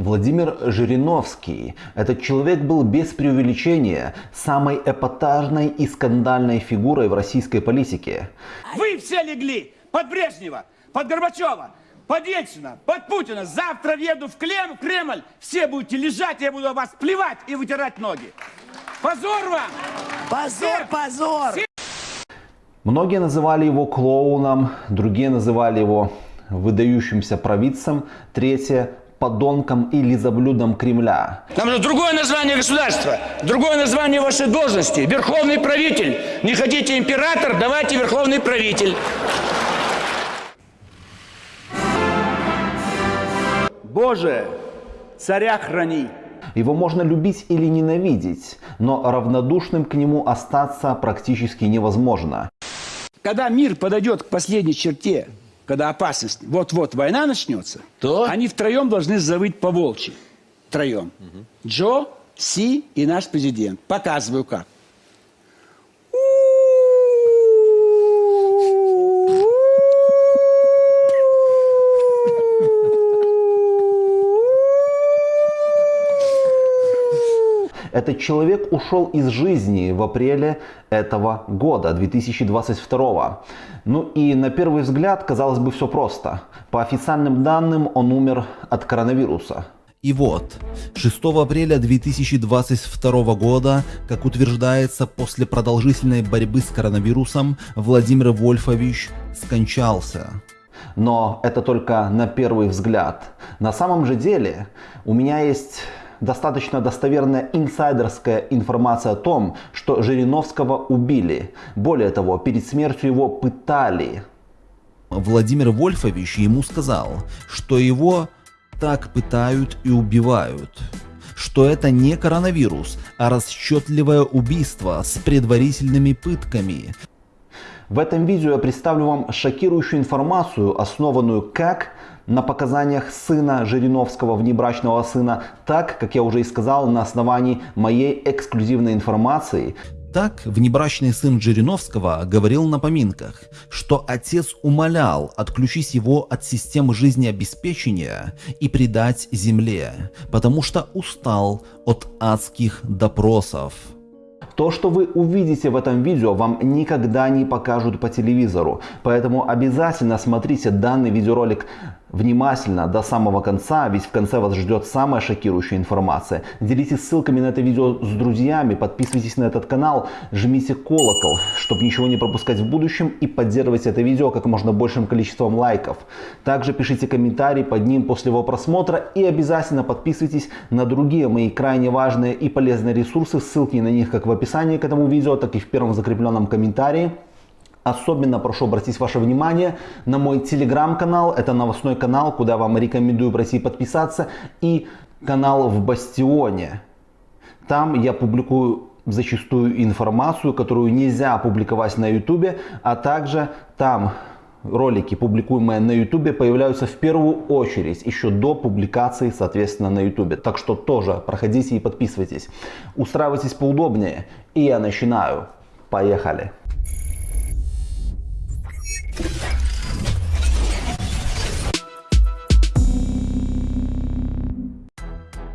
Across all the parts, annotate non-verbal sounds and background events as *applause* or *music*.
Владимир Жириновский. Этот человек был без преувеличения самой эпатажной и скандальной фигурой в российской политике. Вы все легли под Брежнева, под Горбачева, под Ельцина, под Путина. Завтра въеду в Клем, Кремль, все будете лежать, я буду вас плевать и вытирать ноги. Позор вам! Позор, позор! Многие называли его клоуном, другие называли его выдающимся провидцем, третье подонком и лизоблюдом Кремля. Нам же другое название государства, другое название вашей должности. Верховный правитель. Не хотите император, давайте верховный правитель. Боже, царя храни. Его можно любить или ненавидеть, но равнодушным к нему остаться практически невозможно. Когда мир подойдет к последней черте, когда опасность, вот-вот война начнется, То? они втроем должны завыть по волчьи. Втроем. Джо, Си и наш президент. Показываю как. Этот человек ушел из жизни в апреле этого года, 2022. Ну и на первый взгляд, казалось бы, все просто. По официальным данным, он умер от коронавируса. И вот, 6 апреля 2022 года, как утверждается, после продолжительной борьбы с коронавирусом, Владимир Вольфович скончался. Но это только на первый взгляд. На самом же деле у меня есть достаточно достоверная инсайдерская информация о том, что Жириновского убили. Более того, перед смертью его пытали. Владимир Вольфович ему сказал, что его так пытают и убивают. Что это не коронавирус, а расчетливое убийство с предварительными пытками. В этом видео я представлю вам шокирующую информацию, основанную как на показаниях сына Жириновского, внебрачного сына, так, как я уже и сказал, на основании моей эксклюзивной информации. Так, внебрачный сын Жириновского говорил на поминках, что отец умолял отключить его от системы жизнеобеспечения и предать земле, потому что устал от адских допросов. То, что вы увидите в этом видео, вам никогда не покажут по телевизору. Поэтому обязательно смотрите данный видеоролик внимательно до самого конца, ведь в конце вас ждет самая шокирующая информация. Делитесь ссылками на это видео с друзьями, подписывайтесь на этот канал, жмите колокол, чтобы ничего не пропускать в будущем и поддерживайте это видео как можно большим количеством лайков. Также пишите комментарии под ним после его просмотра и обязательно подписывайтесь на другие мои крайне важные и полезные ресурсы, ссылки на них как в описании к этому видео, так и в первом закрепленном комментарии. Особенно прошу обратить ваше внимание на мой телеграм-канал. Это новостной канал, куда вам рекомендую пройти подписаться. И канал в Бастионе. Там я публикую зачастую информацию, которую нельзя публиковать на ютубе. А также там ролики, публикуемые на ютубе, появляются в первую очередь, еще до публикации, соответственно, на ютубе. Так что тоже проходите и подписывайтесь. Устраивайтесь поудобнее. И я начинаю. Поехали.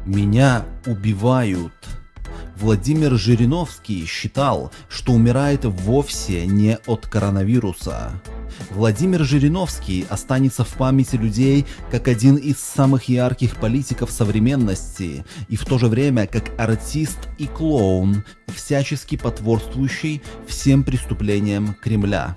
Меня убивают. Владимир Жириновский считал, что умирает вовсе не от коронавируса. Владимир Жириновский останется в памяти людей как один из самых ярких политиков современности и в то же время как артист и клоун, всячески потворствующий всем преступлениям Кремля.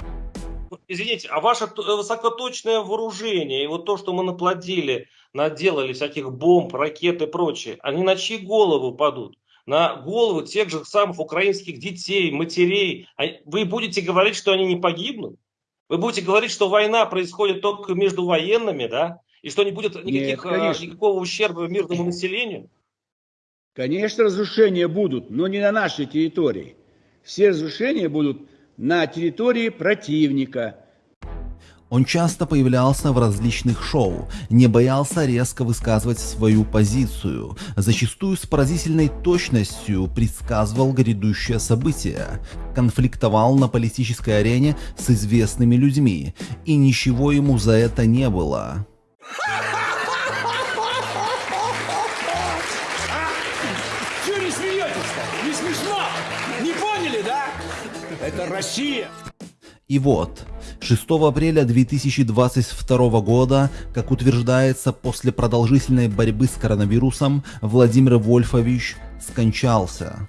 Извините, а ваше т- высокоточное вооружение и вот то, что мы наплодили, наделали всяких бомб, ракет и прочее, они на чьи головы падут? На головы тех же самых украинских детей, матерей. А Вы будете говорить, что они не погибнут? Вы будете говорить, что война происходит только между военными, да? И что не будет никаких, а, конечно. никакого ущерба мирному населению? Конечно, разрушения будут, но не на нашей территории. Все разрушения будут на территории противника. Он часто появлялся в различных шоу, не боялся резко высказывать свою позицию, зачастую с поразительной точностью предсказывал грядущее событие, конфликтовал на политической арене с известными людьми, и ничего ему за это не было. Россия. И вот, 6 апреля 2022 года, как утверждается, после продолжительной борьбы с коронавирусом, Владимир Вольфович скончался.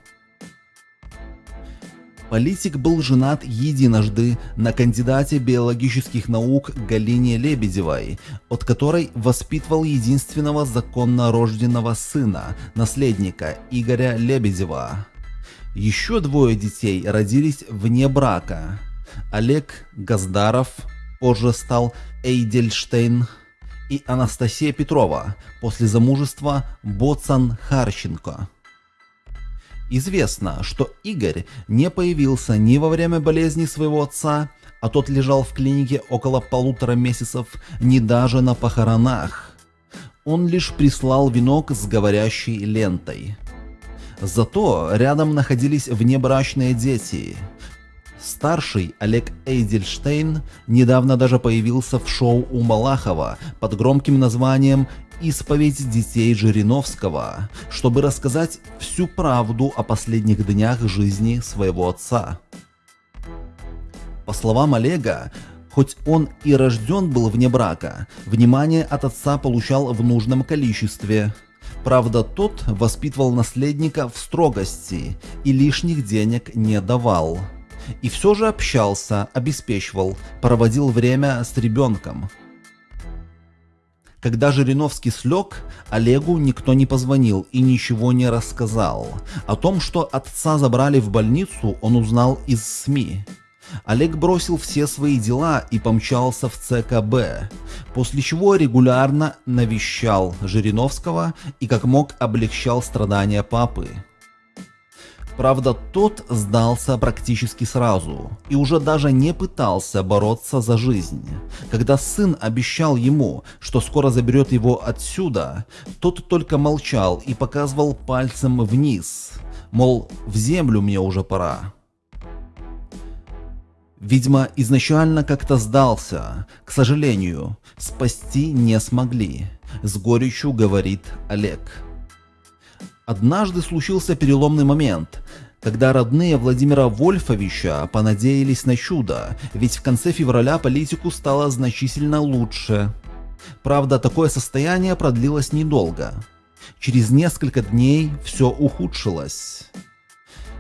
Политик был женат единожды на кандидате биологических наук Галине Лебедевой, от которой воспитывал единственного законно рожденного сына, наследника Игоря Лебедева. Еще двое детей родились вне брака. Олег Газдаров, позже стал Эйдельштейн, и Анастасия Петрова, после замужества Боцан Харченко. Известно, что Игорь не появился ни во время болезни своего отца, а тот лежал в клинике около полутора месяцев, ни даже на похоронах. Он лишь прислал венок с говорящей лентой. Зато рядом находились внебрачные дети. Старший Олег Эйдельштейн недавно даже появился в шоу у Малахова под громким названием «Исповедь детей Жириновского», чтобы рассказать всю правду о последних днях жизни своего отца. По словам Олега, хоть он и рожден был вне брака, внимание от отца получал в нужном количестве. Правда, тот воспитывал наследника в строгости и лишних денег не давал. И все же общался, обеспечивал, проводил время с ребенком. Когда Жириновский слег, Олегу никто не позвонил и ничего не рассказал. О том, что отца забрали в больницу, он узнал из СМИ. Олег бросил все свои дела и помчался в ЦКБ, после чего регулярно навещал Жириновского и как мог облегчал страдания папы. Правда, тот сдался практически сразу и уже даже не пытался бороться за жизнь. Когда сын обещал ему, что скоро заберет его отсюда, тот только молчал и показывал пальцем вниз, мол, в землю мне уже пора. Видимо, изначально как-то сдался. К сожалению, спасти не смогли. С горечью говорит Олег. Однажды случился переломный момент, когда родные Владимира Вольфовича понадеялись на чудо, ведь в конце февраля политику стало значительно лучше. Правда, такое состояние продлилось недолго. Через несколько дней все ухудшилось.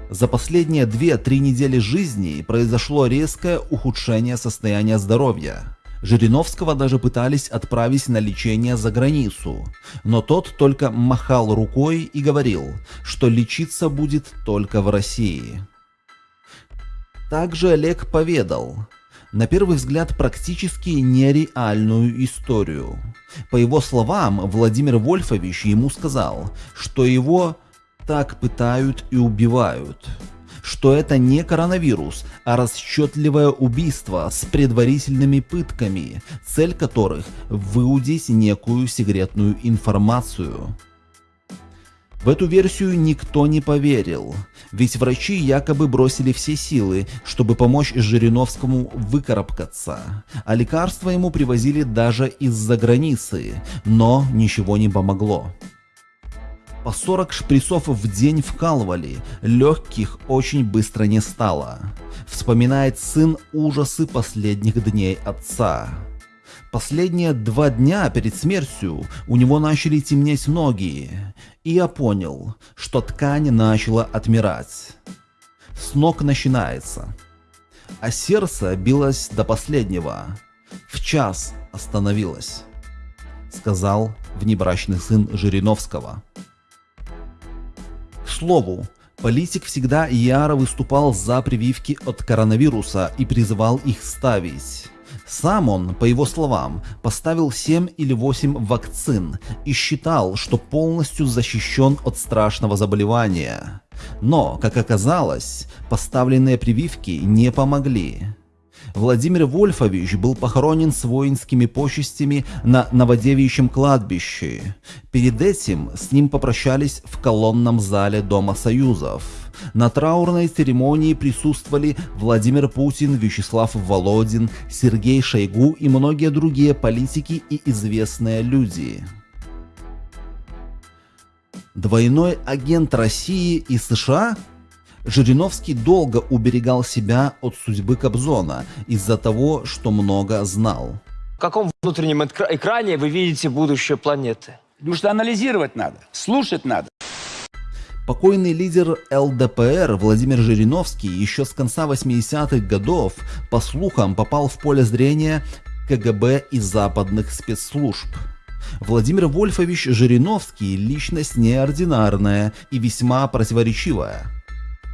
За последние 2-3 недели жизни произошло резкое ухудшение состояния здоровья. Жириновского даже пытались отправить на лечение за границу, но тот только махал рукой и говорил, что лечиться будет только в России. Также Олег поведал, на первый взгляд практически нереальную историю. По его словам, Владимир Вольфович ему сказал, что его так пытают и убивают что это не коронавирус, а расчетливое убийство с предварительными пытками, цель которых выудить некую секретную информацию. В эту версию никто не поверил, ведь врачи якобы бросили все силы, чтобы помочь Жириновскому выкарабкаться, а лекарства ему привозили даже из-за границы, но ничего не помогло. По 40 шприцов в день вкалывали, легких очень быстро не стало. Вспоминает сын ужасы последних дней отца. Последние два дня перед смертью у него начали темнеть ноги, и я понял, что ткань начала отмирать. С ног начинается. А сердце билось до последнего. В час остановилось, сказал внебрачный сын Жириновского слову, политик всегда яро выступал за прививки от коронавируса и призывал их ставить. Сам он, по его словам, поставил 7 или 8 вакцин и считал, что полностью защищен от страшного заболевания. Но, как оказалось, поставленные прививки не помогли. Владимир Вольфович был похоронен с воинскими почестями на Новодевичьем кладбище. Перед этим с ним попрощались в колонном зале Дома Союзов. На траурной церемонии присутствовали Владимир Путин, Вячеслав Володин, Сергей Шойгу и многие другие политики и известные люди. Двойной агент России и США? Жириновский долго уберегал себя от судьбы Кобзона из-за того, что много знал. В каком внутреннем экране вы видите будущее планеты? Потому что анализировать надо, слушать надо. Покойный лидер ЛДПР Владимир Жириновский еще с конца 80-х годов, по слухам, попал в поле зрения КГБ и западных спецслужб. Владимир Вольфович Жириновский – личность неординарная и весьма противоречивая.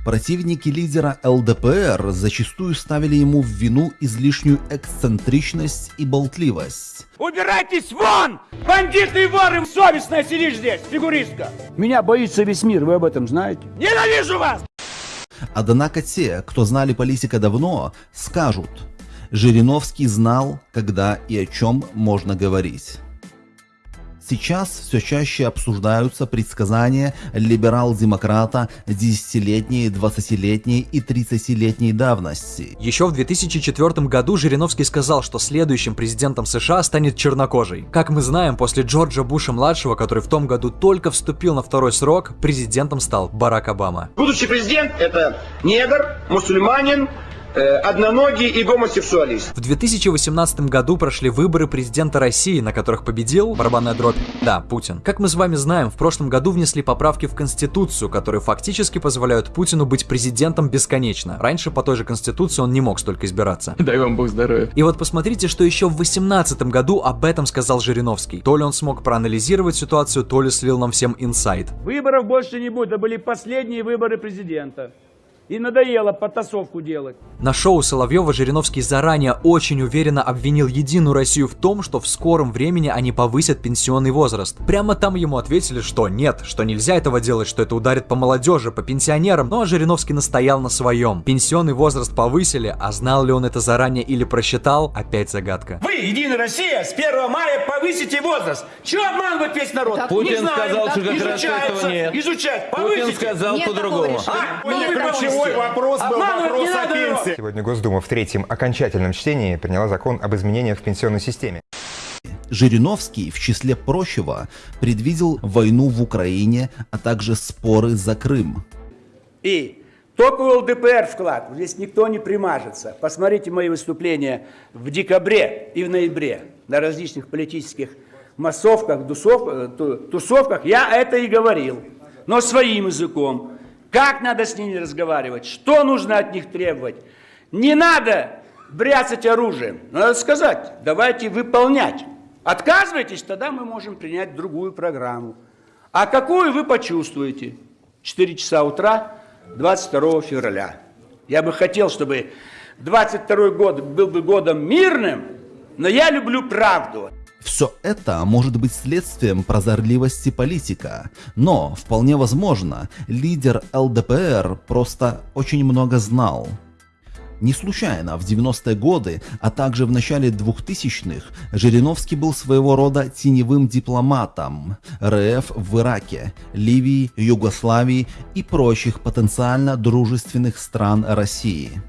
Противники лидера ЛДПР зачастую ставили ему в вину излишнюю эксцентричность и болтливость. Убирайтесь вон! Бандиты и воры! Совестная сидишь здесь, фигуристка! Меня боится весь мир, вы об этом знаете? Ненавижу вас! Однако те, кто знали политика давно, скажут, Жириновский знал, когда и о чем можно говорить. Сейчас все чаще обсуждаются предсказания либерал-демократа десятилетней, двадцатилетней и тридцатилетней давности. Еще в 2004 году Жириновский сказал, что следующим президентом США станет чернокожий. Как мы знаем, после Джорджа Буша-младшего, который в том году только вступил на второй срок, президентом стал Барак Обама. Будущий президент – это негр, мусульманин, одноногий и гомосексуалист. В 2018 году прошли выборы президента России, на которых победил барабанная дробь. Да, Путин. Как мы с вами знаем, в прошлом году внесли поправки в Конституцию, которые фактически позволяют Путину быть президентом бесконечно. Раньше по той же Конституции он не мог столько избираться. Дай вам бог здоровья. И вот посмотрите, что еще в 2018 году об этом сказал Жириновский. То ли он смог проанализировать ситуацию, то ли слил нам всем инсайт. Выборов больше не будет, это были последние выборы президента. И надоело потасовку делать. На шоу Соловьева Жириновский заранее очень уверенно обвинил Единую Россию в том, что в скором времени они повысят пенсионный возраст. Прямо там ему ответили, что нет, что нельзя этого делать, что это ударит по молодежи, по пенсионерам, но Жириновский настоял на своем. Пенсионный возраст повысили, а знал ли он это заранее или просчитал, опять загадка. Вы, Единая Россия, с 1 мая повысите возраст. Чего обманывать весь народ? Путин не знаю, сказал, что как раз этого нет. изучать, Путин повысите. сказал Нет по-другому. А, Нет вы решения. вопрос был вопрос о пенсии. Сегодня Госдума в третьем окончательном чтении приняла закон об изменениях в пенсионной системе. Жириновский, в числе прочего, предвидел войну в Украине, а также споры за Крым. И только у ЛДПР вклад, здесь никто не примажется. Посмотрите мои выступления в декабре и в ноябре на различных политических массовках, э, ту- тусовках. Я это и говорил, но своим языком. Как надо с ними разговаривать, что нужно от них требовать. Не надо бряцать оружием. Надо сказать, давайте выполнять. Отказывайтесь, тогда мы можем принять другую программу. А какую вы почувствуете? 4 часа утра 22 февраля. Я бы хотел, чтобы 22 год был бы годом мирным, но я люблю правду. Все это может быть следствием прозорливости политика, но вполне возможно, лидер ЛДПР просто очень много знал. Не случайно в 90-е годы, а также в начале 2000-х Жириновский был своего рода теневым дипломатом РФ в Ираке, Ливии, Югославии и прочих потенциально дружественных стран России.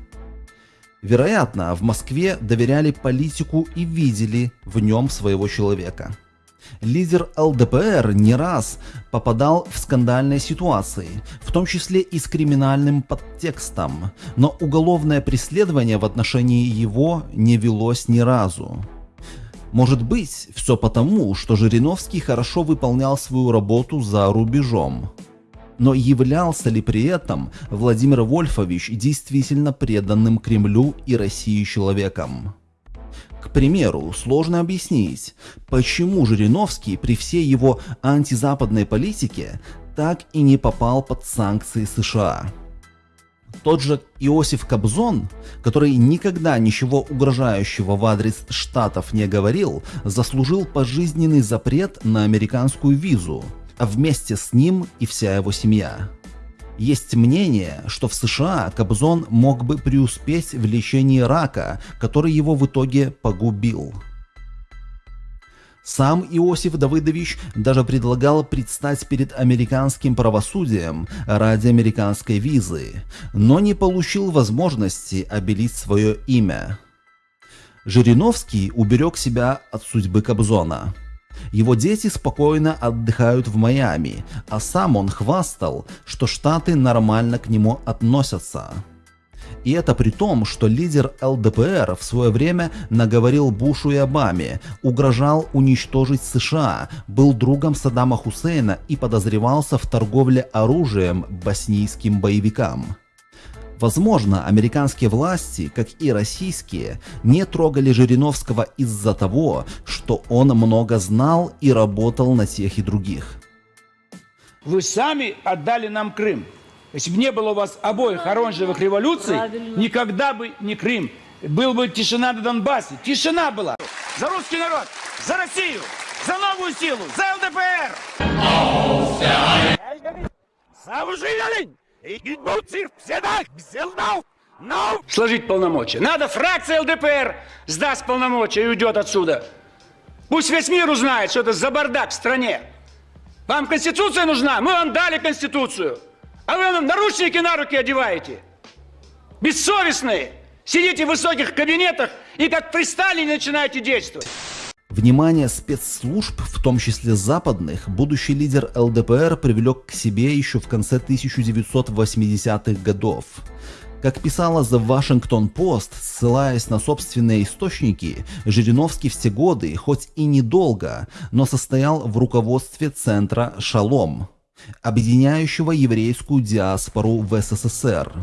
Вероятно, в Москве доверяли политику и видели в нем своего человека. Лидер ЛДПР не раз попадал в скандальные ситуации, в том числе и с криминальным подтекстом, но уголовное преследование в отношении его не велось ни разу. Может быть, все потому, что Жириновский хорошо выполнял свою работу за рубежом. Но являлся ли при этом Владимир Вольфович действительно преданным Кремлю и России человеком? К примеру, сложно объяснить, почему Жириновский при всей его антизападной политике так и не попал под санкции США. Тот же Иосиф Кобзон, который никогда ничего угрожающего в адрес Штатов не говорил, заслужил пожизненный запрет на американскую визу, а вместе с ним и вся его семья. Есть мнение, что в США Кобзон мог бы преуспеть в лечении рака, который его в итоге погубил. Сам Иосиф Давыдович даже предлагал предстать перед американским правосудием ради американской визы, но не получил возможности обелить свое имя. Жириновский уберег себя от судьбы Кобзона. Его дети спокойно отдыхают в Майами, а сам он хвастал, что Штаты нормально к нему относятся. И это при том, что лидер ЛДПР в свое время наговорил Бушу и Обаме, угрожал уничтожить США, был другом Саддама Хусейна и подозревался в торговле оружием боснийским боевикам. Возможно, американские власти, как и российские, не трогали Жириновского из-за того, что он много знал и работал на тех и других. Вы сами отдали нам Крым. Если бы не было у вас обоих оранжевых революций, никогда бы не Крым. Был бы тишина на Донбассе. Тишина была. За русский народ, за Россию, за новую силу, за ЛДПР. Сложить полномочия. Надо фракция ЛДПР сдаст полномочия и уйдет отсюда. Пусть весь мир узнает, что это за бардак в стране. Вам Конституция нужна? Мы вам дали Конституцию. А вы нам наручники на руки одеваете. Бессовестные. Сидите в высоких кабинетах и как при Сталине начинаете действовать. Внимание спецслужб, в том числе западных, будущий лидер ЛДПР привлек к себе еще в конце 1980-х годов. Как писала The Washington Post, ссылаясь на собственные источники, Жириновский все годы, хоть и недолго, но состоял в руководстве центра «Шалом», объединяющего еврейскую диаспору в СССР.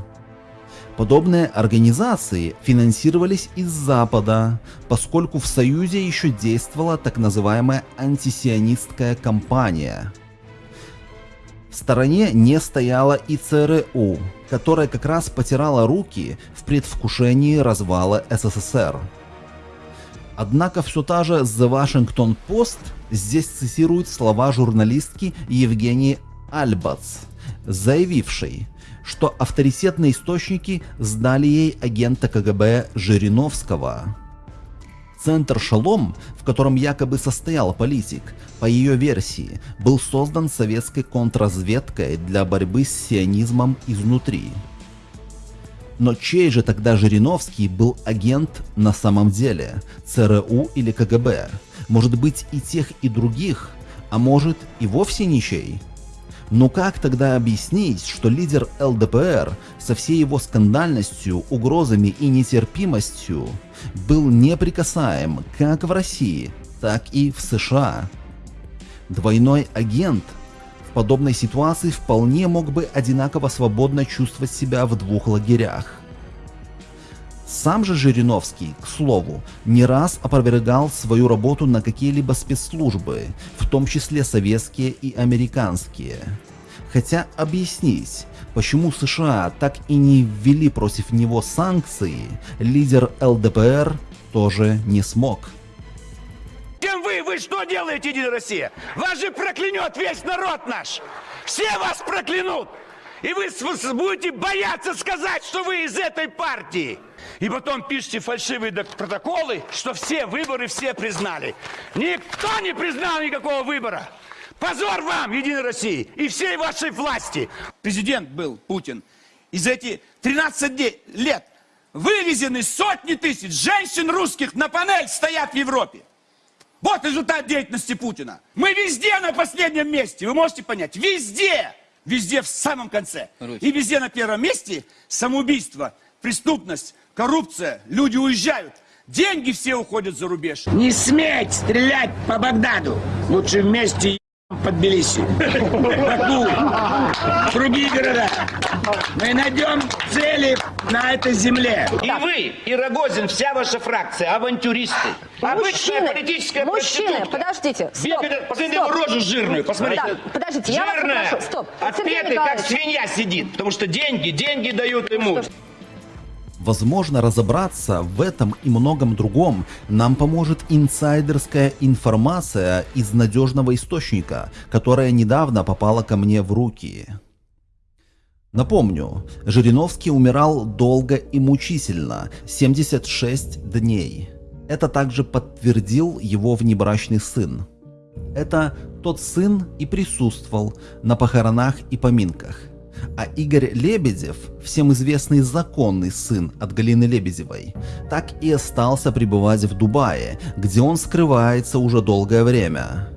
Подобные организации финансировались из Запада, поскольку в Союзе еще действовала так называемая антисионистская кампания. В стороне не стояла и ЦРУ, которая как раз потирала руки в предвкушении развала СССР. Однако все та же The Washington Post здесь цитирует слова журналистки Евгении Альбац, заявившей, что авторитетные источники сдали ей агента КГБ Жириновского. Центр «Шалом», в котором якобы состоял политик, по ее версии, был создан советской контрразведкой для борьбы с сионизмом изнутри. Но чей же тогда Жириновский был агент на самом деле? ЦРУ или КГБ? Может быть и тех, и других? А может и вовсе ничей? Но как тогда объяснить, что лидер ЛДПР со всей его скандальностью, угрозами и нетерпимостью был неприкасаем как в России, так и в США? Двойной агент в подобной ситуации вполне мог бы одинаково свободно чувствовать себя в двух лагерях. Сам же Жириновский, к слову, не раз опровергал свою работу на какие-либо спецслужбы, в том числе советские и американские. Хотя объяснить, почему США так и не ввели против него санкции, лидер ЛДПР тоже не смог. Кем вы? Вы что делаете, Единая Россия? Вас же проклянет весь народ наш! Все вас проклянут! И вы будете бояться сказать, что вы из этой партии. И потом пишите фальшивые протоколы, что все выборы все признали. Никто не признал никакого выбора. Позор вам, Единой России, и всей вашей власти. Президент был Путин. из этих 13 лет вывезены сотни тысяч женщин русских на панель стоят в Европе. Вот результат деятельности Путина. Мы везде на последнем месте, вы можете понять, везде. Везде в самом конце. И везде на первом месте самоубийство, преступность, коррупция, люди уезжают. Деньги все уходят за рубеж. Не сметь стрелять по Багдаду. Лучше вместе под Тбилиси, Баку, другие города. Мы найдем цели на этой земле. И вы, и Рогозин, вся ваша фракция, авантюристы. Обычная Мужчины, политическая мужчины, подождите, стоп, Бегает, посмотрите стоп. рожу жирную, посмотрите. Да, подождите, я вас Жирная, попрошу, стоп. Отпетый, как свинья сидит, потому что деньги, деньги дают ему. Возможно, разобраться в этом и многом другом нам поможет инсайдерская информация из надежного источника, которая недавно попала ко мне в руки. Напомню, Жириновский умирал долго и мучительно, 76 дней. Это также подтвердил его внебрачный сын. Это тот сын и присутствовал на похоронах и поминках. А Игорь Лебедев, всем известный законный сын от Галины Лебедевой, так и остался пребывать в Дубае, где он скрывается уже долгое время.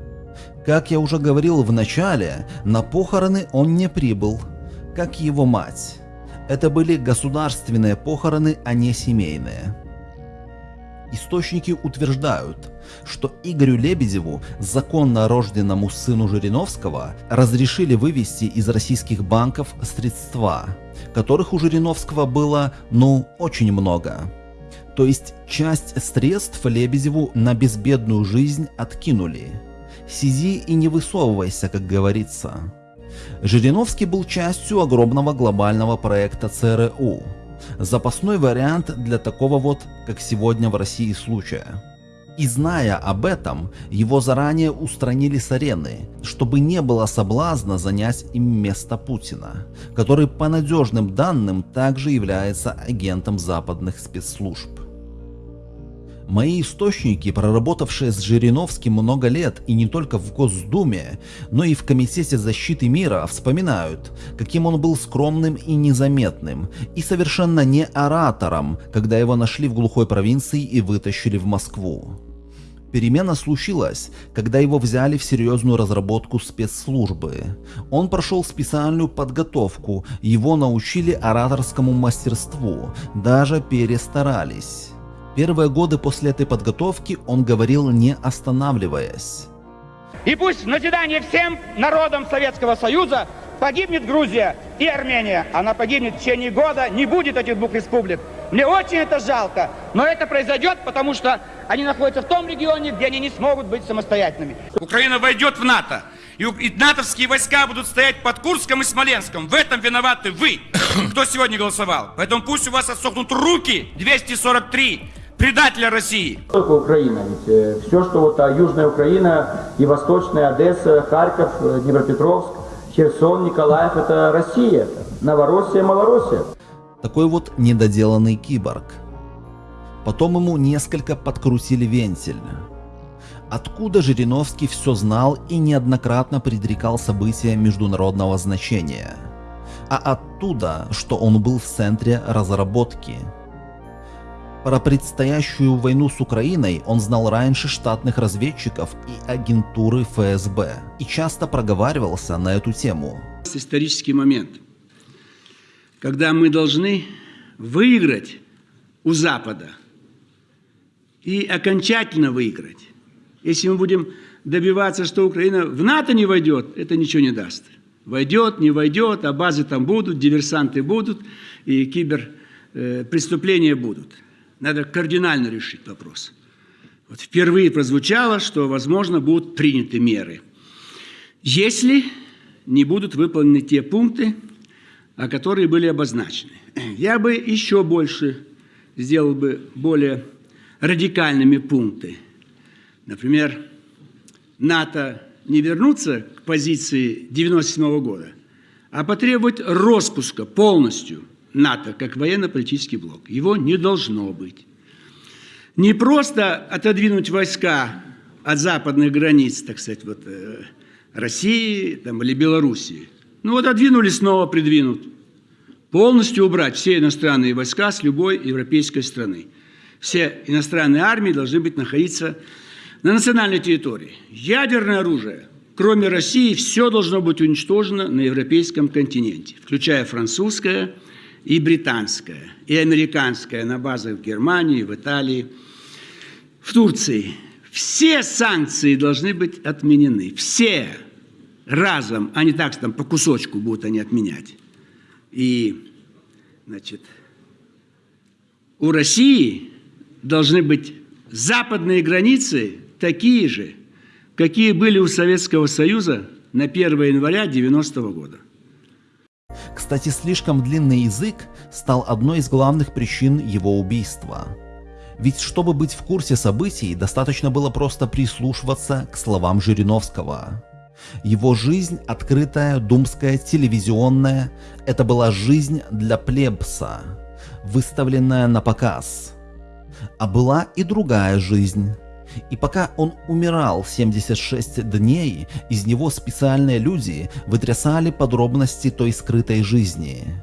Как я уже говорил в начале, на похороны он не прибыл, как его мать. Это были государственные похороны, а не семейные. Источники утверждают, что Игорю Лебедеву, законно рожденному сыну Жириновского, разрешили вывести из российских банков средства, которых у Жириновского было, ну, очень много. То есть часть средств Лебедеву на безбедную жизнь откинули. Сиди и не высовывайся, как говорится. Жириновский был частью огромного глобального проекта ЦРУ. Запасной вариант для такого вот, как сегодня в России случая. И зная об этом, его заранее устранили с арены, чтобы не было соблазна занять им место Путина, который по надежным данным также является агентом западных спецслужб. Мои источники, проработавшие с Жириновским много лет и не только в Госдуме, но и в Комитете защиты мира, вспоминают, каким он был скромным и незаметным, и совершенно не оратором, когда его нашли в глухой провинции и вытащили в Москву. Перемена случилась, когда его взяли в серьезную разработку спецслужбы. Он прошел специальную подготовку, его научили ораторскому мастерству, даже перестарались. Первые годы после этой подготовки он говорил не останавливаясь. И пусть в назидание всем народам Советского Союза погибнет Грузия и Армения. Она погибнет в течение года, не будет этих двух республик. Мне очень это жалко, но это произойдет, потому что они находятся в том регионе, где они не смогут быть самостоятельными. Украина войдет в НАТО, и, и натовские войска будут стоять под Курском и Смоленском. В этом виноваты вы, кто сегодня голосовал. Поэтому пусть у вас отсохнут руки 243 предателя России. Только Украина, ведь э, все, что вот а, Южная Украина и Восточная Одесса, Харьков, э, Днепропетровск, Херсон, Николаев, это Россия, Новороссия, Малороссия. Такой вот недоделанный киборг. Потом ему несколько подкрутили вентиль. Откуда Жириновский все знал и неоднократно предрекал события международного значения? А оттуда, что он был в центре разработки – про предстоящую войну с Украиной он знал раньше штатных разведчиков и агентуры ФСБ и часто проговаривался на эту тему. Исторический момент, когда мы должны выиграть у Запада и окончательно выиграть. Если мы будем добиваться, что Украина в НАТО не войдет, это ничего не даст. Войдет, не войдет, а базы там будут, диверсанты будут, и киберпреступления будут. Надо кардинально решить вопрос. Вот впервые прозвучало, что, возможно, будут приняты меры. Если не будут выполнены те пункты, которые были обозначены. Я бы еще больше сделал бы более радикальными пункты. Например, НАТО не вернуться к позиции 1997 года, а потребовать распуска полностью – НАТО как военно-политический блок. Его не должно быть. Не просто отодвинуть войска от западных границ, так сказать, вот, э, России там, или Белоруссии. Ну вот отдвинули, снова придвинут. Полностью убрать все иностранные войска с любой европейской страны. Все иностранные армии должны быть находиться на национальной территории. Ядерное оружие, кроме России, все должно быть уничтожено на европейском континенте, включая французское, и британская, и американская на базах в Германии, в Италии, в Турции. Все санкции должны быть отменены. Все разом, а не так, что там по кусочку будут они отменять. И, значит, у России должны быть западные границы такие же, какие были у Советского Союза на 1 января 90 -го года. Кстати, слишком длинный язык стал одной из главных причин его убийства. Ведь чтобы быть в курсе событий, достаточно было просто прислушиваться к словам Жириновского. Его жизнь, открытая, думская, телевизионная, это была жизнь для плебса, выставленная на показ. А была и другая жизнь. И пока он умирал 76 дней, из него специальные люди вытрясали подробности той скрытой жизни.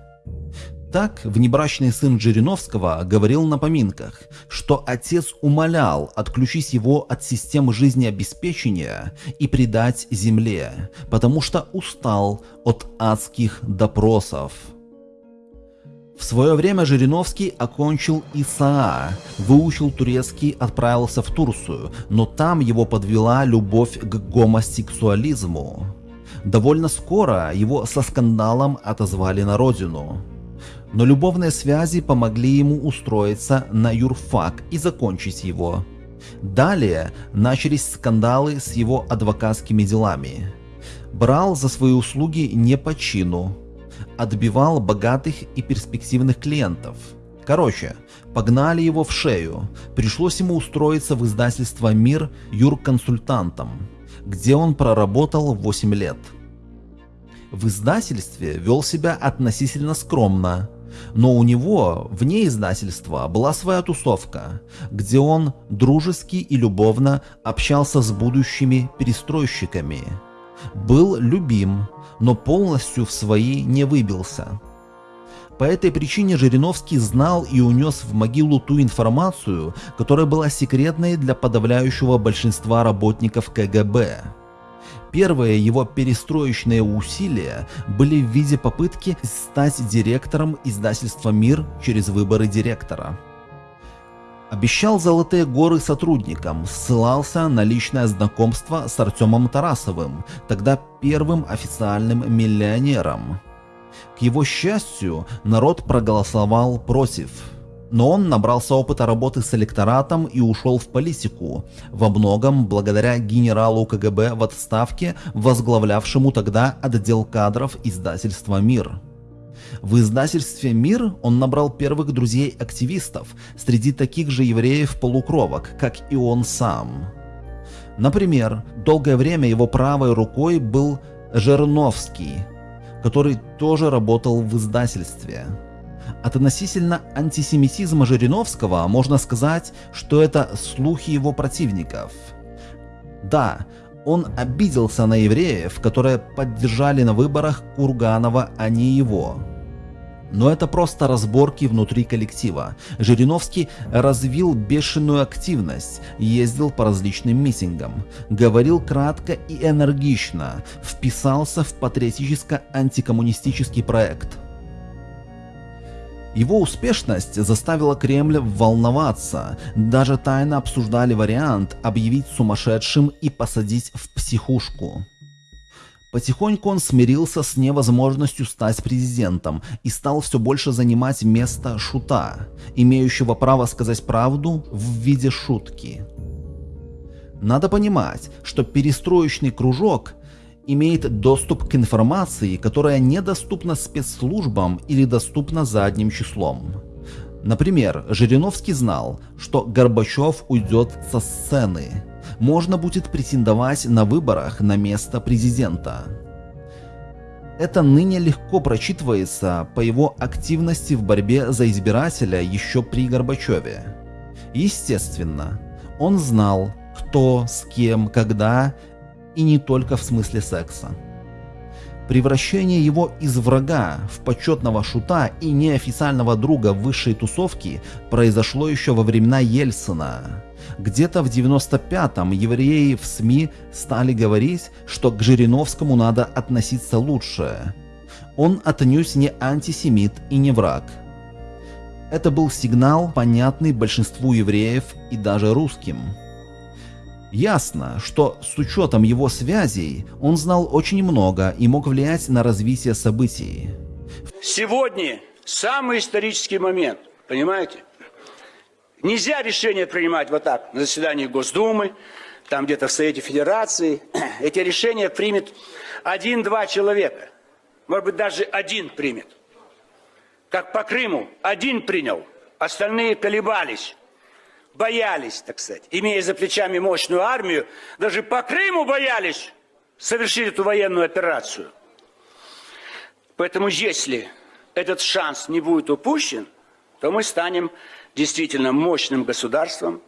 Так, внебрачный сын Жириновского говорил на поминках, что отец умолял отключить его от системы жизнеобеспечения и предать земле, потому что устал от адских допросов. В свое время Жириновский окончил ИСАА, выучил турецкий, отправился в Турцию, но там его подвела любовь к гомосексуализму. Довольно скоро его со скандалом отозвали на родину. Но любовные связи помогли ему устроиться на юрфак и закончить его. Далее начались скандалы с его адвокатскими делами. Брал за свои услуги не по чину, отбивал богатых и перспективных клиентов. Короче, погнали его в шею. Пришлось ему устроиться в издательство «Мир» юрконсультантом, где он проработал 8 лет. В издательстве вел себя относительно скромно, но у него вне издательства была своя тусовка, где он дружески и любовно общался с будущими перестройщиками. Был любим, но полностью в свои не выбился. По этой причине Жириновский знал и унес в могилу ту информацию, которая была секретной для подавляющего большинства работников КГБ. Первые его перестроечные усилия были в виде попытки стать директором издательства «Мир» через выборы директора. Обещал золотые горы сотрудникам, ссылался на личное знакомство с Артемом Тарасовым, тогда первым официальным миллионером. К его счастью, народ проголосовал против. Но он набрался опыта работы с электоратом и ушел в политику, во многом благодаря генералу КГБ в отставке, возглавлявшему тогда отдел кадров издательства «Мир». В издательстве «Мир» он набрал первых друзей-активистов среди таких же евреев-полукровок, как и он сам. Например, долгое время его правой рукой был Жерновский, который тоже работал в издательстве. От относительно антисемитизма Жириновского можно сказать, что это слухи его противников. Да, он обиделся на евреев, которые поддержали на выборах Курганова, а не его. Но это просто разборки внутри коллектива. Жириновский развил бешеную активность, ездил по различным митингам, говорил кратко и энергично, вписался в патриотическо-антикоммунистический проект. Его успешность заставила Кремль волноваться, даже тайно обсуждали вариант объявить сумасшедшим и посадить в психушку. Потихоньку он смирился с невозможностью стать президентом и стал все больше занимать место шута, имеющего право сказать правду в виде шутки. Надо понимать, что перестроечный кружок имеет доступ к информации, которая недоступна спецслужбам или доступна задним числом. Например, Жириновский знал, что Горбачев уйдет со сцены, можно будет претендовать на выборах на место президента. Это ныне легко прочитывается по его активности в борьбе за избирателя еще при Горбачеве. Естественно, он знал, кто, с кем, когда, и не только в смысле секса. Превращение его из врага в почетного шута и неофициального друга высшей тусовки произошло еще во времена Ельцина. Где-то в 95-м евреи в СМИ стали говорить, что к Жириновскому надо относиться лучше. Он отнюдь не антисемит и не враг. Это был сигнал, понятный большинству евреев и даже русским. Ясно, что с учетом его связей он знал очень много и мог влиять на развитие событий. Сегодня самый исторический момент, понимаете? Нельзя решение принимать вот так на заседании Госдумы, там где-то в Совете Федерации. *clears throat* Эти решения примет один-два человека. Может быть, даже один примет. Как по Крыму, один принял, остальные колебались, боялись, так сказать. Имея за плечами мощную армию, даже по Крыму боялись совершить эту военную операцию. Поэтому если этот шанс не будет упущен, то мы станем действительно мощным государством,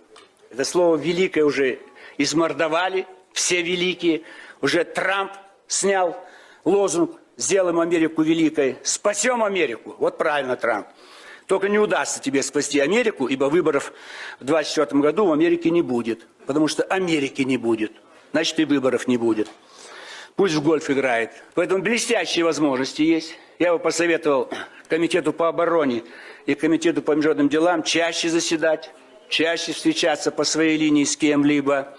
Это слово «великое» уже измордовали, все великие. Уже Трамп снял лозунг «Сделаем Америку великой». Спасем Америку. Вот правильно, Трамп. Только не удастся тебе спасти Америку, ибо выборов в 2024 году в Америке не будет. Потому что Америки не будет. Значит, и выборов не будет. Пусть в гольф играет. Поэтому блестящие возможности есть. Я бы посоветовал Комитету по обороне и Комитету по международным делам чаще заседать, чаще встречаться по своей линии с кем-либо.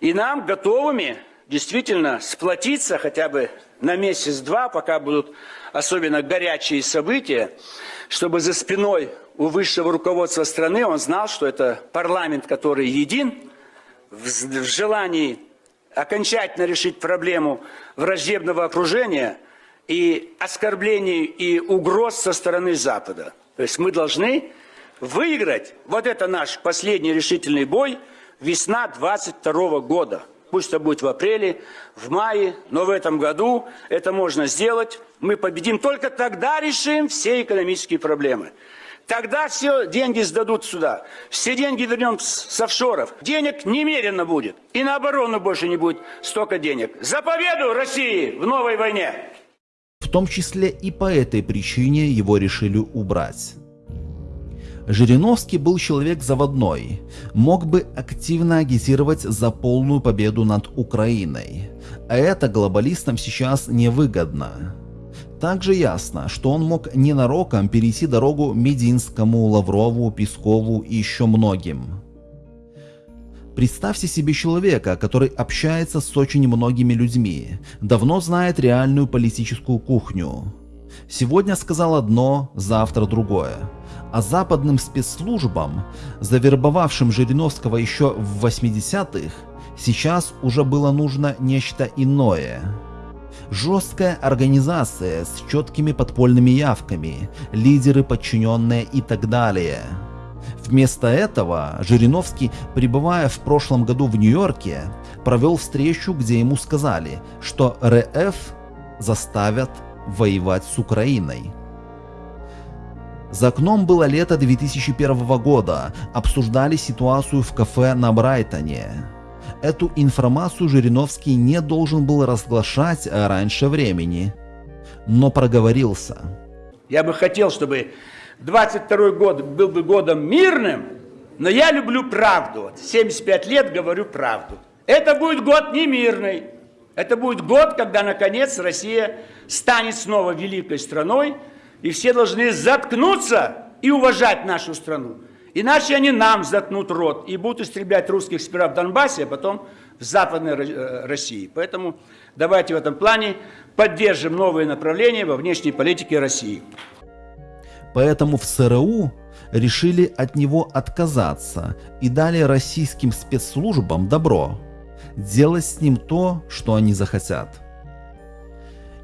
И нам готовыми действительно сплотиться хотя бы на месяц-два, пока будут особенно горячие события, чтобы за спиной у высшего руководства страны он знал, что это парламент, который един в, желании окончательно решить проблему враждебного окружения и оскорблений и угроз со стороны Запада. То есть мы должны выиграть вот это наш последний решительный бой весна 22 года. Пусть это будет в апреле, в мае, но в этом году это можно сделать. Мы победим. Только тогда решим все экономические проблемы. Тогда все деньги сдадут сюда. Все деньги вернем с офшоров. Денег немерено будет. И на оборону больше не будет столько денег. За победу России в новой войне! В том числе и по этой причине его решили убрать. Жириновский был человек заводной, мог бы активно агитировать за полную победу над Украиной, а это глобалистам сейчас невыгодно. Также ясно, что он мог ненароком перейти дорогу Мединскому, Лаврову, Пескову и еще многим. Представьте себе человека, который общается с очень многими людьми, давно знает реальную политическую кухню. Сегодня сказал одно, завтра другое. А западным спецслужбам, завербовавшим Жириновского еще в 80-х, сейчас уже было нужно нечто иное. Жесткая организация с четкими подпольными явками, лидеры, подчиненные и так далее. Вместо этого Жириновский, пребывая в прошлом году в Нью-Йорке, провел встречу, где ему сказали, что РФ заставят воевать с Украиной. За окном было лето 2001 года, обсуждали ситуацию в кафе на Брайтоне. Эту информацию Жириновский не должен был разглашать раньше времени, но проговорился. Я бы хотел, чтобы 22 год был бы годом мирным, но я люблю правду. 75 лет говорю правду. Это будет год не мирный. Это будет год, когда, наконец, Россия станет снова великой страной, и все должны заткнуться и уважать нашу страну. Иначе они нам заткнут рот и будут истреблять русских сперва в Донбассе, а потом в Западной э, России. Поэтому давайте в этом плане поддержим новые направления во внешней политике России. Поэтому в ЦРУ решили от него отказаться и дали российским спецслужбам добро делать с ним то, что они захотят.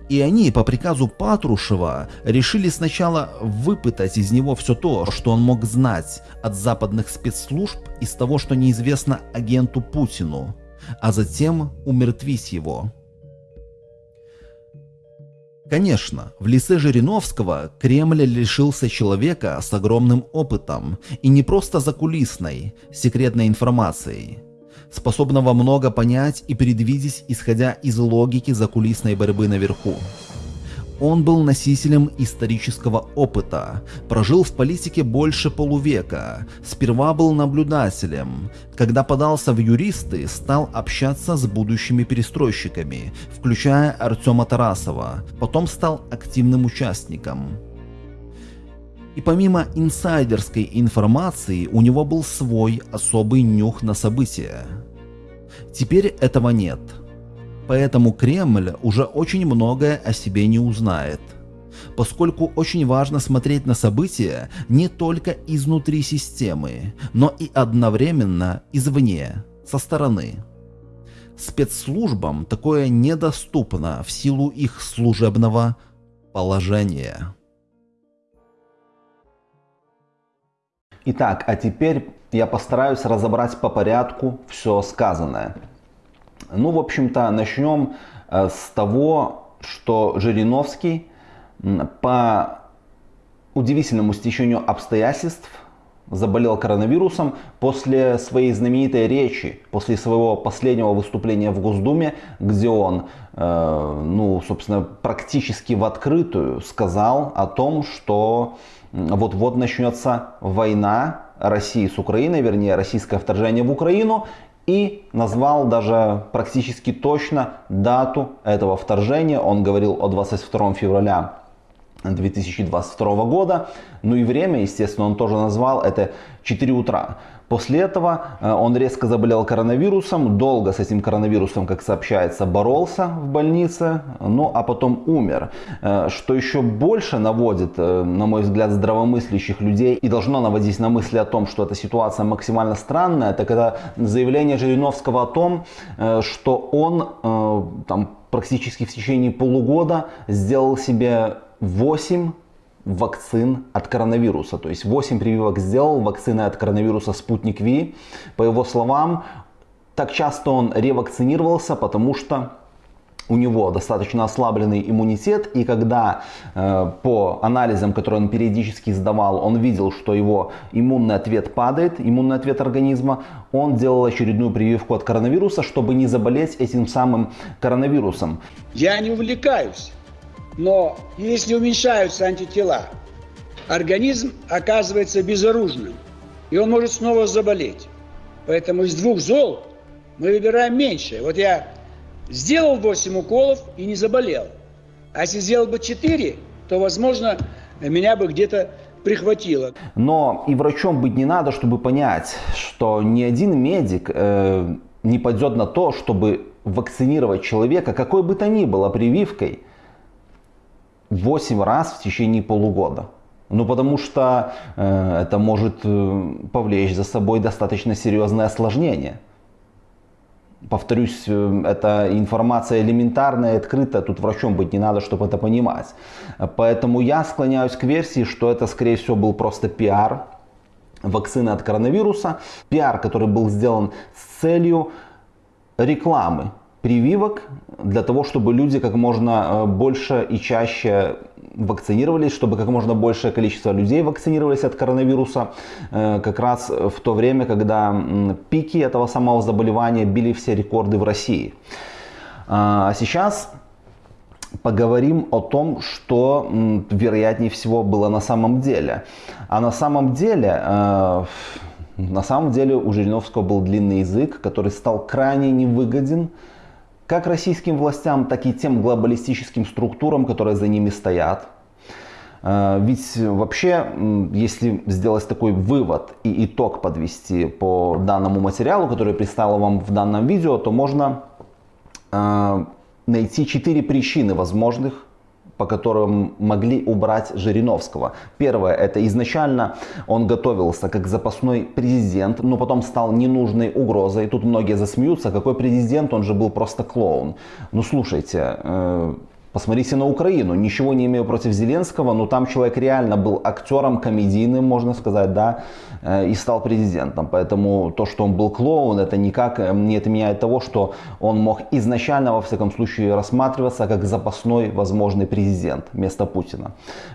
И они по приказу Патрушева решили сначала выпытать из него все то, что он мог знать от западных спецслужб из того, что неизвестно агенту Путину, а затем умертвить его. Конечно, в лице Жириновского Кремль лишился человека с огромным опытом и не просто закулисной, секретной информацией – способного много понять и предвидеть, исходя из логики закулисной борьбы наверху. Он был носителем исторического опыта, прожил в политике больше полувека, сперва был наблюдателем, когда подался в юристы, стал общаться с будущими перестройщиками, включая Артема Тарасова, потом стал активным участником. И помимо инсайдерской информации, у него был свой особый нюх на события. Теперь этого нет. Поэтому Кремль уже очень многое о себе не узнает. Поскольку очень важно смотреть на события не только изнутри системы, но и одновременно извне, со стороны. Спецслужбам такое недоступно в силу их служебного положения. Итак, а теперь я постараюсь разобрать по порядку все сказанное. Ну, в общем-то, начнем э, с того, что Жириновский по удивительному стечению обстоятельств заболел коронавирусом после своей знаменитой речи, после своего последнего выступления в Госдуме, где он, э, ну, собственно, практически в открытую сказал о том, что вот-вот начнется война России с Украиной, вернее, российское вторжение в Украину, и назвал даже практически точно дату этого вторжения. Он говорил о 22 февраля 2022 года. Ну и время, естественно, он тоже назвал, это 4 утра. После этого э, он резко заболел коронавирусом, долго с этим коронавирусом, как сообщается, боролся в больнице, ну а потом умер. Э, что еще больше наводит, э, на мой взгляд, здравомыслящих людей и должно наводить на мысли о том, что эта ситуация максимально странная, так это заявление Жириновского о том, что он там, практически в течение полугода сделал себе 8 вакцин от коронавируса. То есть 8 прививок сделал вакцины от коронавируса «Спутник Ви». По его словам, так часто он ревакцинировался, потому что у него достаточно ослабленный иммунитет, и когда э, по анализам, которые он периодически сдавал, он видел, что его иммунный ответ падает, иммунный ответ организма, он делал очередную прививку от коронавируса, чтобы не заболеть этим самым коронавирусом. Я не увлекаюсь но если уменьшаются антитела, организм оказывается безоружным, и он может снова заболеть. Поэтому из двух зол мы выбираем меньшее. Вот я сделал 8 уколов и не заболел. А если сделал бы 4, то, возможно, меня бы где-то прихватило. Но и врачом быть не надо, чтобы понять, что ни один медик э, не пойдет на то, чтобы вакцинировать человека, какой бы то ни было прививкой – 8 раз в течение полугода. Ну, потому что э, это может э, повлечь за собой достаточно серьезное осложнение. Повторюсь, э, эта информация элементарная, открытая, тут врачом быть не надо, чтобы это понимать. Поэтому я склоняюсь к версии, что это, скорее всего, был просто пиар вакцины от коронавируса. Пиар, который был сделан с целью рекламы прививок для того, чтобы люди как можно э, больше и чаще вакцинировались, чтобы как можно большее количество людей вакцинировались от коронавируса, э, как раз в то время, когда пики этого самого заболевания били все рекорды в России. А сейчас поговорим о том, что вероятнее всего было на самом деле. А на самом деле, э, на самом деле у Жириновского был длинный язык, который стал крайне невыгоден как российским властям, так и тем глобалистическим структурам, которые за ними стоят. Э, ведь вообще, если сделать такой вывод и итог подвести по данному материалу, который представил вам в данном видео, то можно э, найти четыре причины возможных по которым могли убрать Жириновского. Первое, это изначально он готовился как запасной президент, но потом стал ненужной угрозой. Тут многие засмеются, какой президент, он же был просто клоун. Ну слушайте, э, Посмотрите на Украину. Ничего не имею против Зеленского, но там человек реально был актером комедийным, можно сказать, да, э, и стал президентом. Поэтому то, что он был клоун, это никак э, не отменяет того, что он мог изначально, во всяком случае, рассматриваться как запасной возможный президент вместо Путина.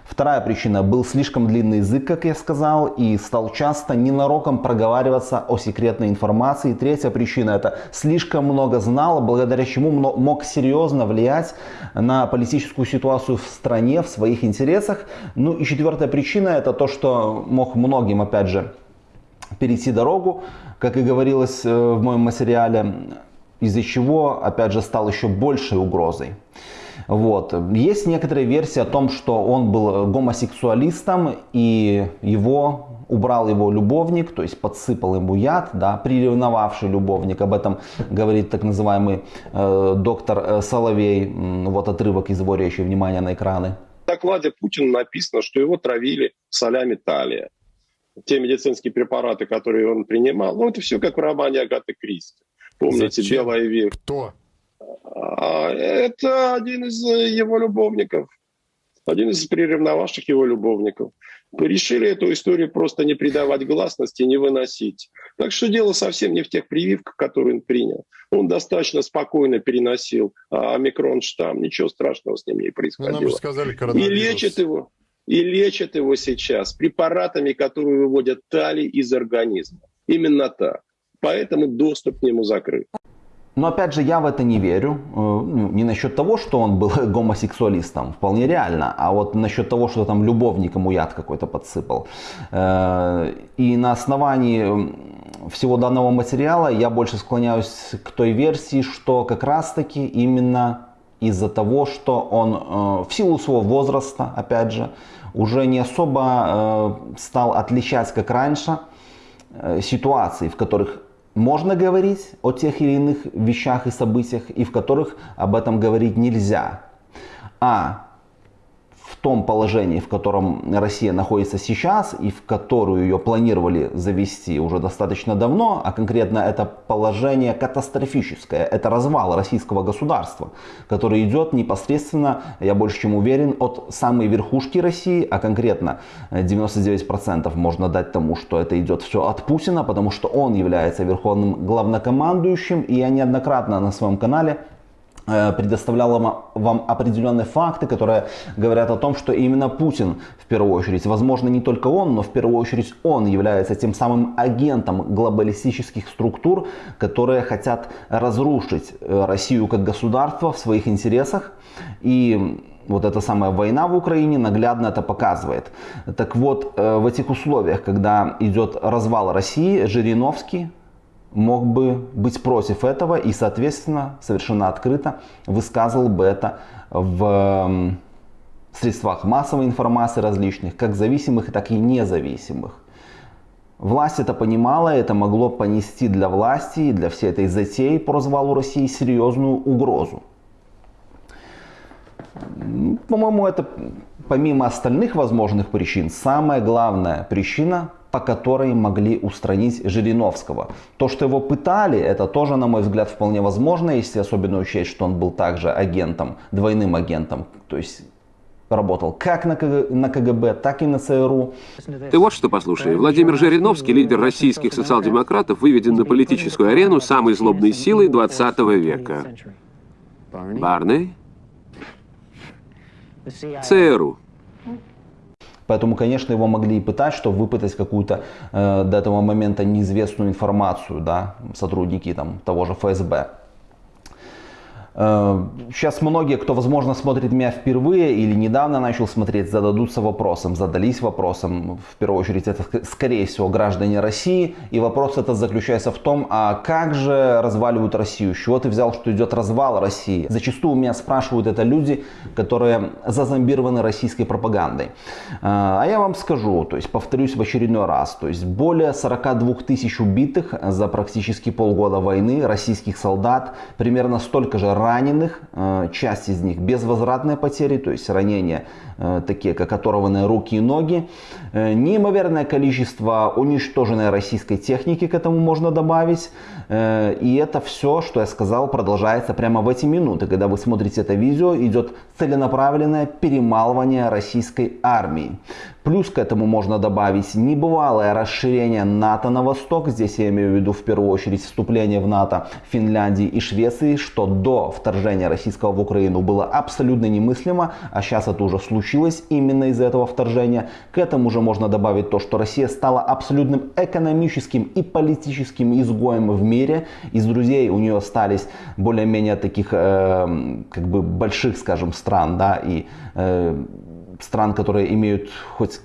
Вторая причина. Был слишком длинный язык, как я сказал, и стал часто ненароком проговариваться о секретной информации. Третья причина. Это слишком много знал, благодаря чему мог серьезно влиять на политическую ситуацию в стране, в своих интересах. Ну и четвертая причина это то, что мог многим, опять же, перейти дорогу, как и говорилось э, в моем материале, из-за чего, опять же, стал еще большей угрозой. Вот. Есть некоторые версии о том, что он был гомосексуалистом и его убрал его любовник, то есть подсыпал ему яд, да, приревновавший любовник. Об этом говорит так называемый э, доктор э, Соловей. Вот отрывок из его речи, внимание на экраны. В докладе Путина написано, что его травили солями талия. Те медицинские препараты, которые он принимал, ну это все как в романе Агаты Кристи. Помните, Зачем? «Белая век». Кто? А, это один из его любовников. Один из приревновавших его любовников решили эту историю просто не придавать гласности, не выносить. Так что дело совсем не в тех прививках, которые он принял. Он достаточно спокойно переносил а, омикрон штамм, ничего страшного с ним не происходило. Ну, нам же сказали И лечит его. и лечат его сейчас препаратами, которые выводят талий из организма. Именно так. Поэтому доступ к нему закрыт. Но опять же, я в это не верю. Э, ну, не насчет того, что он был *laughs* гомосексуалистом, вполне реально, а вот насчет того, что там любовник ему яд какой-то подсыпал. Э, и на основании всего данного материала я больше склоняюсь к той версии, что как раз таки именно из-за того, что он э, в силу своего возраста, опять же, уже не особо стал отличать, как раньше, ситуации, в которых можно говорить о тех или иных вещах и событиях, и в которых об этом говорить нельзя. А том положении, в котором Россия находится сейчас и в которую ее планировали завести уже достаточно давно, а конкретно это положение катастрофическое, это развал российского государства, который идет непосредственно, я больше чем уверен, от самой верхушки России, а конкретно 99% можно дать тому, что это идет все от Путина, потому что он является верховным главнокомандующим, и я неоднократно на своем канале Э, предоставляла вам определенные факты, которые говорят о том, что именно Путин в первую очередь, возможно не только он, но в первую очередь он является тем самым агентом глобалистических структур, которые хотят разрушить э, Россию как государство в своих интересах. И вот эта самая война в Украине наглядно это показывает. Так вот, э, в этих условиях, когда идет развал России, Жириновский, мог бы быть против этого и, соответственно, совершенно открыто высказывал бы это в средствах массовой информации различных, как зависимых, так и независимых. Власть это понимала, это могло понести для власти и для всей этой затеи по развалу России серьезную угрозу. По-моему, это помимо остальных возможных причин, самая главная причина, по которой могли устранить Жириновского. То, что его пытали, это тоже, на мой взгляд, вполне возможно, если особенно учесть, что он был также агентом, двойным агентом, то есть работал как на, на КГБ, так и на ЦРУ. Ты вот что послушай. Владимир Жириновский, лидер российских социал-демократов, выведен на политическую арену самой злобной силой 20 века. Барни? ЦРУ. Поэтому, конечно, его могли и пытать, чтобы выпытать какую-то э, до этого момента неизвестную информацию, да, сотрудники там, того же ФСБ. Сейчас э, многие, кто, возможно, смотрит меня впервые или недавно начал смотреть, зададутся вопросом, задались вопросом. В первую очередь, это, скорее всего, граждане России. И вопрос этот заключается в том, а как же разваливают Россию? С чего ты взял, что идет развал России? Зачастую у меня спрашивают это люди, которые зазомбированы российской пропагандой. Э, а я вам скажу, то есть повторюсь в очередной раз, то есть более 42 тысяч убитых за практически полгода войны российских солдат, примерно столько же раненых, э, часть из них безвозвратные потери, то есть ранения Э, такие как оторванные руки и ноги. Э, неимоверное количество уничтоженной российской техники к этому можно добавить. И это все, что я сказал, продолжается прямо в эти минуты. Когда вы смотрите это видео, идет целенаправленное перемалывание российской армии. Плюс к этому можно добавить небывалое расширение НАТО на восток. Здесь я имею в виду в первую очередь вступление в НАТО Финляндии и Швеции, что до вторжения российского в Украину было абсолютно немыслимо, а сейчас это уже случилось именно из-за этого вторжения. К этому же можно добавить то, что Россия стала абсолютным экономическим и политическим изгоем в мире. Из друзей у нее остались более-менее таких э, как бы больших, скажем, стран, да, и э, стран, которые имеют хоть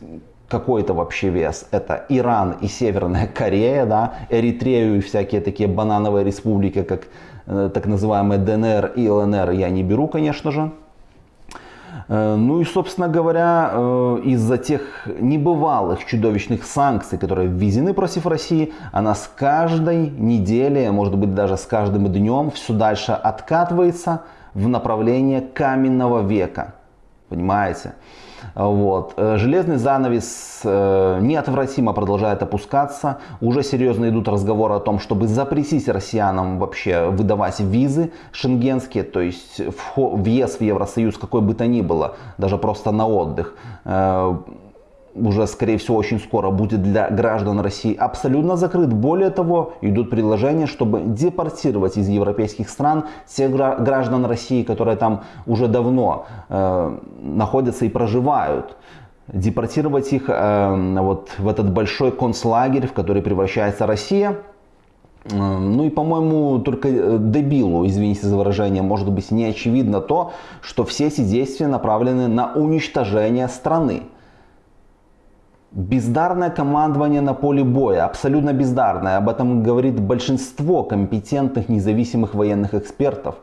какой-то вообще вес. Это Иран и Северная Корея, да, Эритрею и всякие такие банановые республики, как э, так называемые ДНР и ЛНР я не беру, конечно же. Э, ну и, собственно говоря, э, из-за тех небывалых чудовищных санкций, которые введены против России, она с каждой неделей, может быть даже с каждым днем все дальше откатывается в направление каменного века. Понимаете? Вот. Э, железный занавес э, неотвратимо продолжает опускаться. Уже серьезно идут разговоры о том, чтобы запретить россиянам вообще выдавать визы шенгенские, то есть въезд в Евросоюз какой бы то ни было, даже просто на отдых э, уже, скорее всего, очень скоро будет для граждан России абсолютно закрыт. Более того, идут предложения, чтобы депортировать из европейских стран тех граждан России, которые там уже давно э, находятся и проживают. депортировать их э, вот в этот большой концлагерь, в который превращается Россия. Э, ну и, по-моему, только э, дебилу, извините за выражение, может быть не очевидно то, что все эти действия направлены на уничтожение страны. Бездарное командование на поле боя, абсолютно бездарное, об этом говорит большинство компетентных независимых военных экспертов,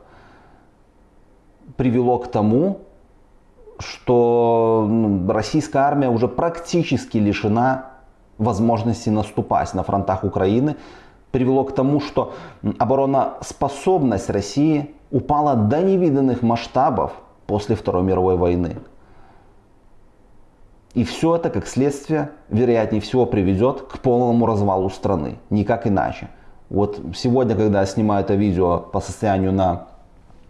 привело к тому, что ну, российская армия уже практически лишена возможности наступать на фронтах Украины, привело к тому, что обороноспособность России упала до невиданных масштабов после Второй мировой войны. И все это, как следствие, вероятнее всего приведет к полному развалу страны. Никак иначе. Вот сегодня, когда я снимаю это видео по состоянию на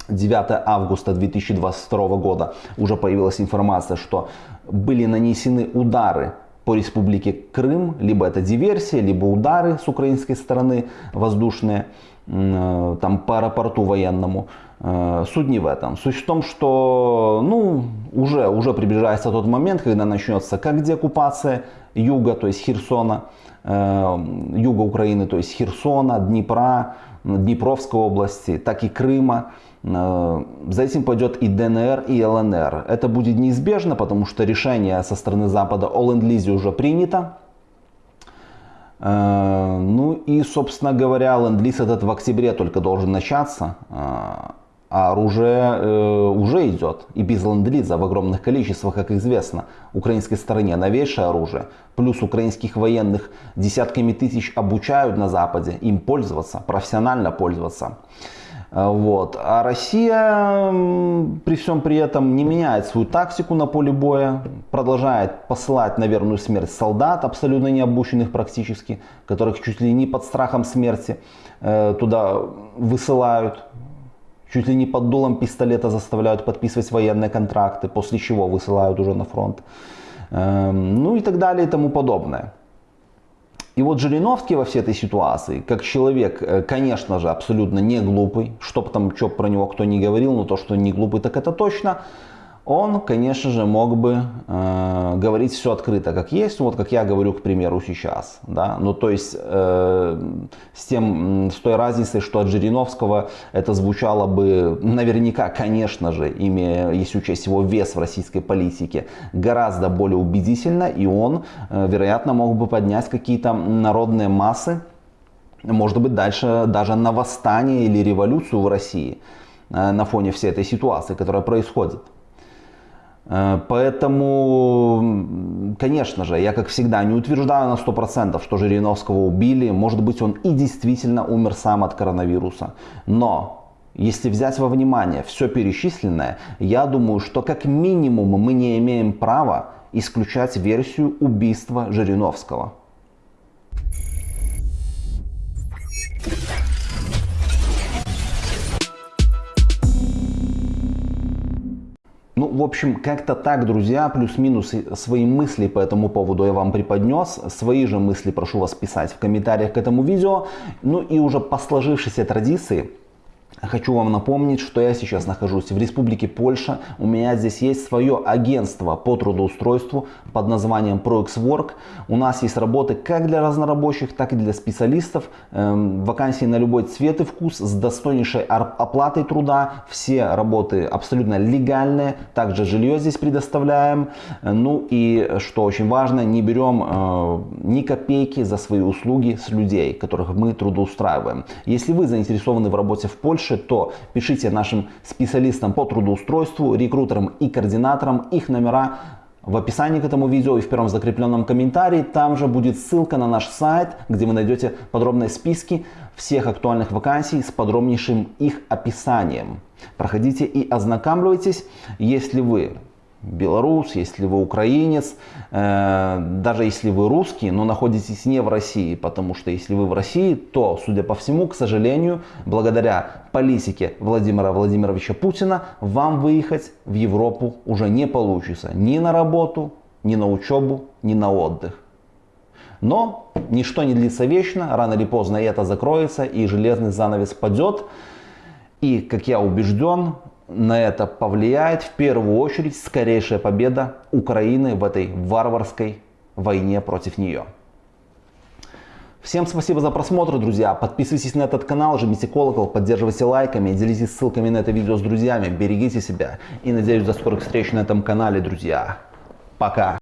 9 августа 2022 года, уже появилась информация, что были нанесены удары по республике Крым, либо это диверсия, либо удары с украинской стороны воздушные, э, там по аэропорту военному. Э, суть не в этом. Суть в том, что ну, уже, уже приближается тот момент, когда начнется как деоккупация юга, то есть Херсона, э, юга Украины, то есть Херсона, Днепра, Днепровской области, так и Крыма. Э, за этим пойдет и ДНР, и ЛНР. Это будет неизбежно, потому что решение со стороны Запада о ленд-лизе уже принято. Ну и, собственно говоря, ленд-лиз этот в октябре только должен начаться а оружие э, уже идет. И без ленд-лиза в огромных количествах, как известно, украинской стороне новейшее оружие. Плюс украинских военных десятками тысяч обучают на Западе им пользоваться, профессионально пользоваться. Э, вот. А Россия при всем при этом не меняет свою тактику на поле боя, продолжает посылать на верную смерть солдат, абсолютно не обученных практически, которых чуть ли не под страхом смерти э, туда высылают чуть ли не под дулом пистолета заставляют подписывать военные контракты, после чего высылают уже на фронт. Эм, ну и так далее и тому подобное. И вот Жириновский во всей этой ситуации, как человек, э, конечно же, абсолютно не глупый, что бы там, что про него кто не говорил, но то, что не глупый, так это точно, он, конечно же, мог бы э, говорить все открыто, как есть, вот как я говорю, к примеру, сейчас. Да? Ну, то есть, э, с, тем, с той разницей, что от Жириновского это звучало бы наверняка, конечно же, имея, если учесть его вес в российской политике, гораздо более убедительно, и он, э, вероятно, мог бы поднять какие-то народные массы, может быть, дальше даже на восстание или революцию в России э, на фоне всей этой ситуации, которая происходит. Э, поэтому, конечно же, я как всегда не утверждаю на 100%, что Жириновского убили. Может быть, он и действительно умер сам от коронавируса. Но если взять во внимание все перечисленное, я думаю, что как минимум мы не имеем права исключать версию убийства Жириновского. В общем, как-то так, друзья, плюс-минус свои мысли по этому поводу я вам преподнес. Свои же мысли прошу вас писать в комментариях к этому видео. Ну и уже по сложившейся традиции, Хочу вам напомнить, что я сейчас нахожусь в Республике Польша. У меня здесь есть свое агентство по трудоустройству под названием ProXWork. У нас есть работы как для разнорабочих, так и для специалистов. Эм, вакансии на любой цвет и вкус с достойнейшей оплатой труда. Все работы абсолютно легальные. Также жилье здесь предоставляем. Ну и, что очень важно, не берем э, ни копейки за свои услуги с людей, которых мы трудоустраиваем. Если вы заинтересованы в работе в Польше, больше, то пишите нашим специалистам по трудоустройству, рекрутерам и координаторам их номера в описании к этому видео и в первом закрепленном комментарии. Там же будет ссылка на наш сайт, где вы найдете подробные списки всех актуальных вакансий с подробнейшим их описанием. Проходите и ознакомьтесь, если вы белорус, если вы украинец, э, даже если вы русский, но находитесь не в России, потому что если вы в России, то, судя по всему, к сожалению, благодаря политике Владимира Владимировича Путина, вам выехать в Европу уже не получится ни на работу, ни на учебу, ни на отдых. Но ничто не длится вечно, рано или поздно это закроется и железный занавес падет. И, как я убежден, на это повлияет в первую очередь скорейшая победа Украины в этой варварской войне против нее. Всем спасибо за просмотр, друзья. Подписывайтесь на этот канал, жмите колокол, поддерживайте лайками, делитесь ссылками на это видео с друзьями, берегите себя и надеюсь до скорых встреч на этом канале, друзья. Пока.